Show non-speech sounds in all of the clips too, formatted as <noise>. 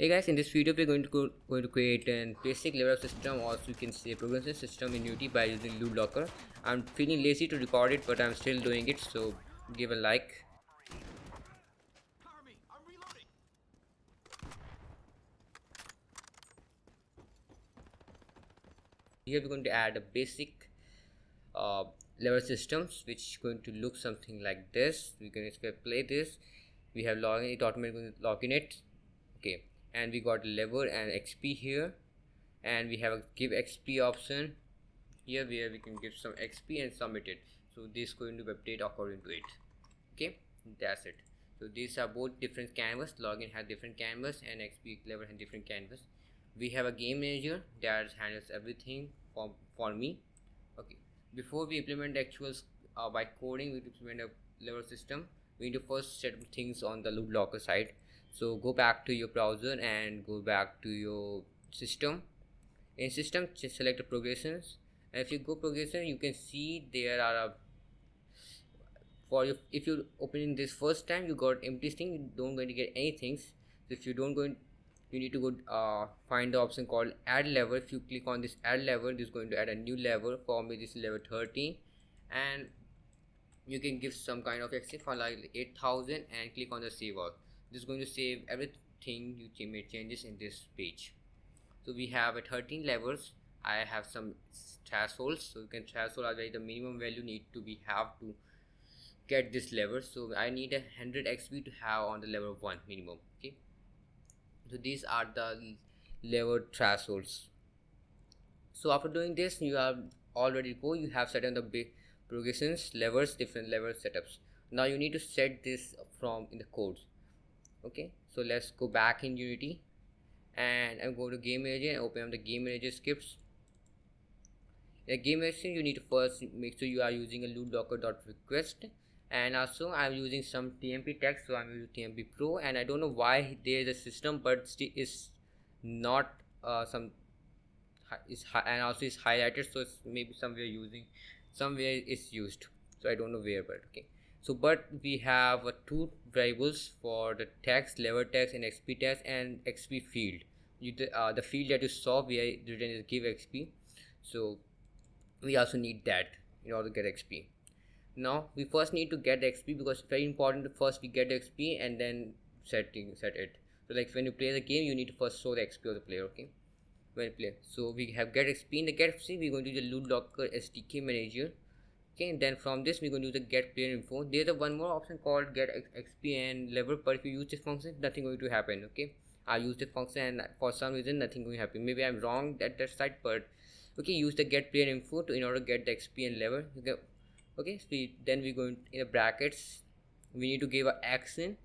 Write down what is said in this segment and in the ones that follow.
Hey guys, in this video we're going to go, going to create a basic level system or you can say progression system in Unity by using Loot Locker. I'm feeling lazy to record it but I'm still doing it so give a like. Here we're going to add a basic uh, level systems which is going to look something like this. We can play this. We have login it automatically login it. Okay and we got lever and xp here. And we have a give xp option. Here where we can give some xp and submit it. So this is going to update according to it. Okay? That's it. So these are both different canvas. Login has different canvas and xp lever has different canvas. We have a game manager that handles everything for for me. Okay. Before we implement actual uh, by coding we implement a level system. We need to first set things on the loot locker side so go back to your browser and go back to your system. In system just select progressions. And if you go progression you can see there are a for you if you opening this first time you got empty string you don't going to get anything so if you don't go in, you need to go uh, find the option called add level. If you click on this add level this is going to add a new level. For me this is level 30 and you can give some kind of exit for like 8000 and click on the save all this is going to save everything you made changes in this page. So we have a 13 levels. I have some thresholds. So you can threshold are the minimum value need to be have to get this level. So i need a 100 xp to have on the level 1 minimum okay? So these are the level thresholds. So after doing this you are already go you have set on the big progressions levels different level setups. Now you need to set this from in the codes okay so let's go back in unity. And i'm going to game manager and open up the game manager scripts. In the game manager you need to first make sure you are using a loot locker.request and also i'm using some tmp text so i'm using tmp pro. And i don't know why there is a system but is not uh, some is high, and also is highlighted so it's maybe somewhere using somewhere is used. So i don't know where but okay so but we have uh, two variables for the text level text and xp text and xp field. You uh, the field that you saw we written is give xp so we also need that in order to get xp now we first need to get xp because it's very important to first we get xp and then setting set it. So like when you play the game you need to first show the xp of the player okay? When you play. So we have get xp in the get xp we're going to the loot locker sdk manager okay then from this we're going to use the get player info. There's a one more option called get xp and level but if you use this function nothing going to happen okay? I use this function and for some reason nothing going to happen. Maybe i'm wrong at that side but okay use the get player info to in order to get the xp and level okay okay? So we, then we go in, in the brackets. We need to give a action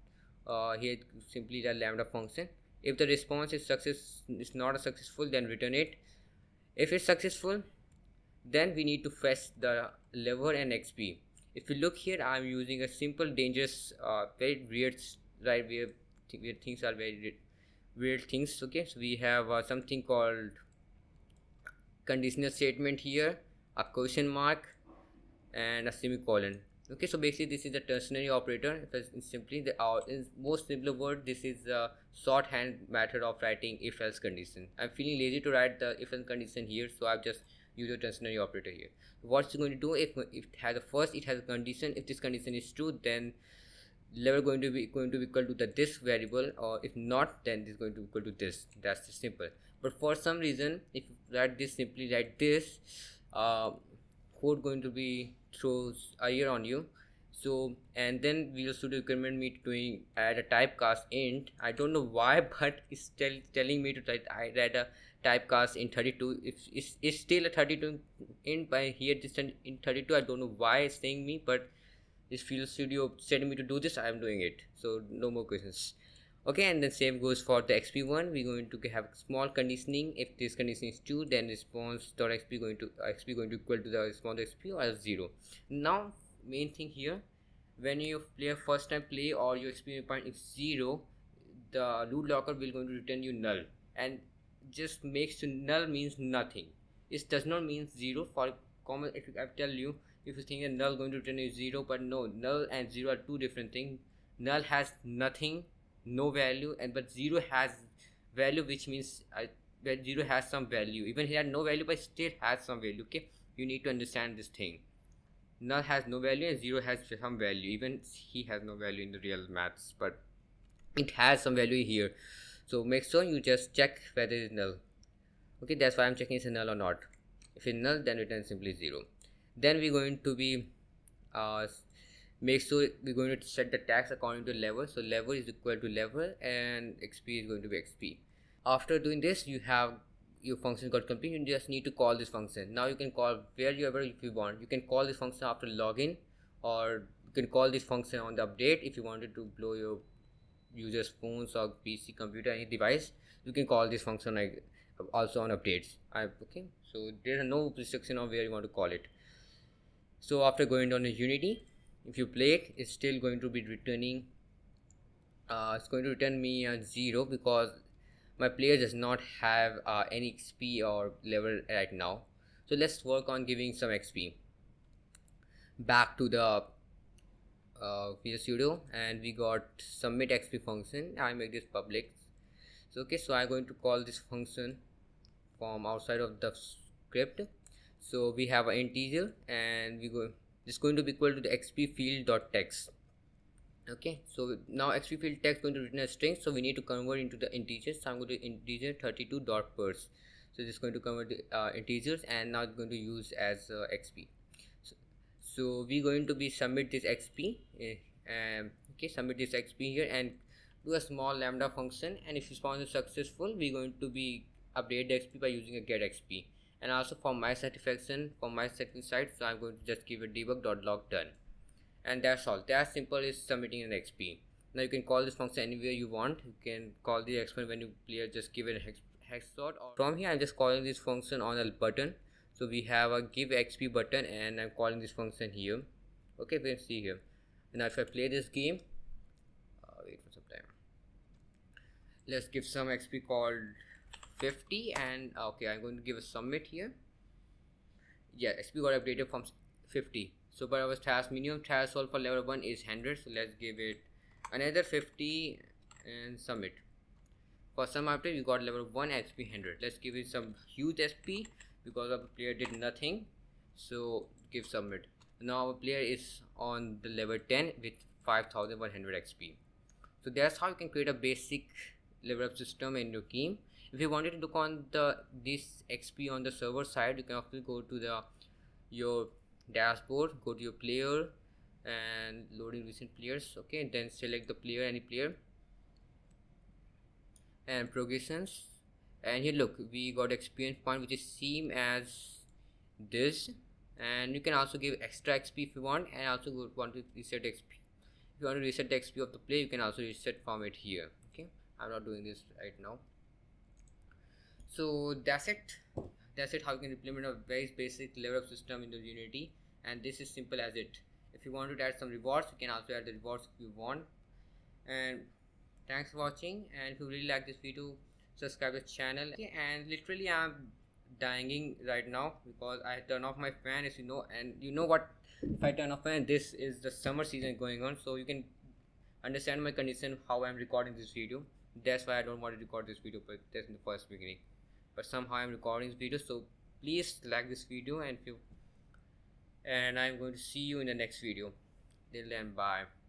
uh, here simply the lambda function. If the response is success is not successful then return it. If it's successful then we need to fetch the level and xp if you look here i'm using a simple dangerous uh, very weird right where, where things are very weird things okay? So we have uh, something called conditional statement here a question mark and a semicolon okay? So basically this is a ternary operator. If simply the uh, in most simpler word this is a shorthand method of writing if else condition. I'm feeling lazy to write the if else condition here so i've just use a ternary operator here. What's going to do if, if it has a first it has a condition. If this condition is true then level going to be going to be equal to the this variable or if not then this is going to be equal to this. That's the simple. But for some reason if you write this simply write this uh, code going to be throws a year on you. So and then we also recommend me doing add a typecast int. I don't know why <laughs> but it's tell, telling me to write i read a typecast in 32 if it's, it's still a 32 in by here this in 32 i don't know why it's saying me but Visual Studio setting me to do this i am doing it. So no more questions. Okay and then same goes for the xp one. We're going to have small conditioning. If this condition is true then response dot xp going to xp going to equal to the response xp or zero. Now main thing here when you play first time play or your xp point is zero the loot locker will going to return you null. And just makes to null means nothing. It does not mean zero. For common if I tell you if you think that null going to return is zero but no null and zero are two different things null has nothing no value and but zero has value which means I, that 0 has some value. Even he had no value but still has some value okay? You need to understand this thing. Null has no value and 0 has some value. Even he has no value in the real maths but it has some value here so make sure you just check whether it's null. Okay that's why i'm checking it's null or not. If it's null then return simply 0 then we're going to be uh, make sure we're going to set the tags according to level. So level is equal to level and xp is going to be xp after doing this you have your function got complete. You just need to call this function. Now you can call wherever if you want. You can call this function after login or you can call this function on the update if you wanted to blow your users phones or pc computer any device you can call this function like also on updates. I, okay so there are no restriction of where you want to call it. So after going down to unity if you play it it's still going to be returning uh, it's going to return me a zero because my player does not have uh, any XP or level right now. So let's work on giving some XP back to the uh, Visual Studio and we got submit XP function. I make this public. So okay so I'm going to call this function from outside of the script. So we have an integer and we go this is going to be equal to the xp field dot text. Okay so now xp field text going to return a string so we need to convert into the integers. So i'm going to integer 32 dot pers so this is going to convert the uh, integers and now it's going to use as uh, xp so we're going to be submit this xp uh, um, okay submit this xp here and do a small lambda function. And if response is successful we're going to be update the xp by using a get xp and also for my satisfaction for my setting side so i'm going to just give a debug.log done. And that's all. That simple is submitting an xp now you can call this function anywhere you want. You can call the exponent when you clear just give it a hex, hex dot or from here i'm just calling this function on a button so we have a give xp button and i'm calling this function here. Okay we can see here. Now if i play this game uh, wait for some time. Let's give some xp called 50 and okay i'm going to give a submit here. Yeah xp got updated from 50 so but our task minimum threshold for level 1 is 100 so let's give it another 50 and submit for some update we got level 1 xp 100 let's give it some huge sp because our player did nothing. So give submit now our player is on the level 10 with 5100 xp so that's how you can create a basic level up system in your game. If you wanted to look on the this xp on the server side you can also go to the your dashboard go to your player and loading recent players okay? Then select the player any player. And progressions and here look we got experience point which is same as this. And you can also give extra xp if you want and also want to reset xp if you want to reset the xp of the player you can also reset from it here okay? I'm not doing this right now. So that's it. That's it how you can implement a very basic level of system in the unity. And this is simple as it. If you want to add some rewards you can also add the rewards if you want. And thanks for watching and if you really like this video subscribe the channel. And literally i'm dying right now because i turn off my fan as you know. And you know what? If i turn off fan this is the summer season going on. So you can understand my condition how i'm recording this video. That's why i don't want to record this video but that's in the first beginning. But somehow i'm recording this video. So please like this video and if you and i'm going to see you in the next video. Till then bye